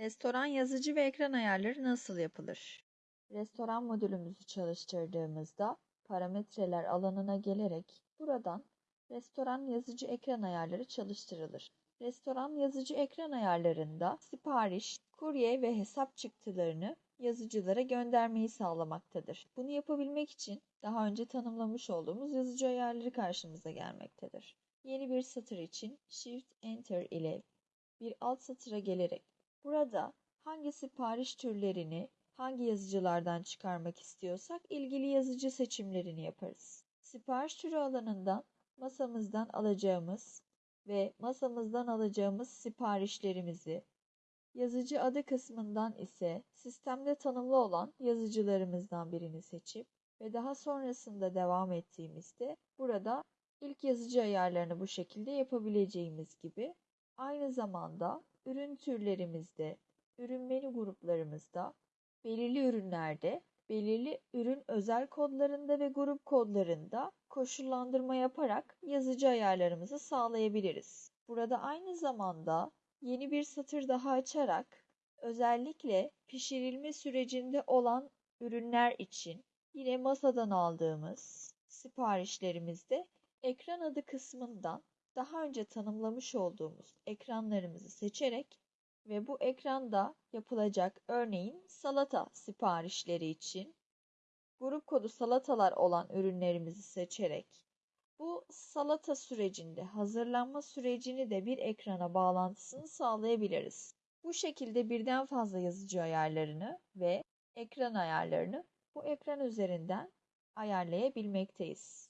Restoran yazıcı ve ekran ayarları nasıl yapılır? Restoran modülümüzü çalıştırdığımızda parametreler alanına gelerek buradan restoran yazıcı ekran ayarları çalıştırılır. Restoran yazıcı ekran ayarlarında sipariş, kurye ve hesap çıktılarını yazıcılara göndermeyi sağlamaktadır. Bunu yapabilmek için daha önce tanımlamış olduğumuz yazıcı ayarları karşımıza gelmektedir. Yeni bir satır için Shift Enter ile bir alt satıra gelerek burada hangi sipariş türlerini hangi yazıcılardan çıkarmak istiyorsak ilgili yazıcı seçimlerini yaparız. Sipariş türü alanından masamızdan alacağımız ve masamızdan alacağımız siparişlerimizi, yazıcı adı kısmından ise sistemde tanımlı olan yazıcılarımızdan birini seçip ve daha sonrasında devam ettiğimizde burada ilk yazıcı ayarlarını bu şekilde yapabileceğimiz gibi aynı zamanda ürün türlerimizde, ürün menü gruplarımızda, belirli ürünlerde, belirli ürün özel kodlarında ve grup kodlarında koşullandırma yaparak yazıcı ayarlarımızı sağlayabiliriz. Burada aynı zamanda yeni bir satır daha açarak özellikle pişirilme sürecinde olan ürünler için yine masadan aldığımız siparişlerimizde ekran adı kısmından daha önce tanımlamış olduğumuz ekranlarımızı seçerek ve bu ekranda yapılacak örneğin salata siparişleri için grup kodu salatalar olan ürünlerimizi seçerek bu salata sürecinde hazırlanma sürecini de bir ekrana bağlantısını sağlayabiliriz. Bu şekilde birden fazla yazıcı ayarlarını ve ekran ayarlarını bu ekran üzerinden ayarlayabilmekteyiz.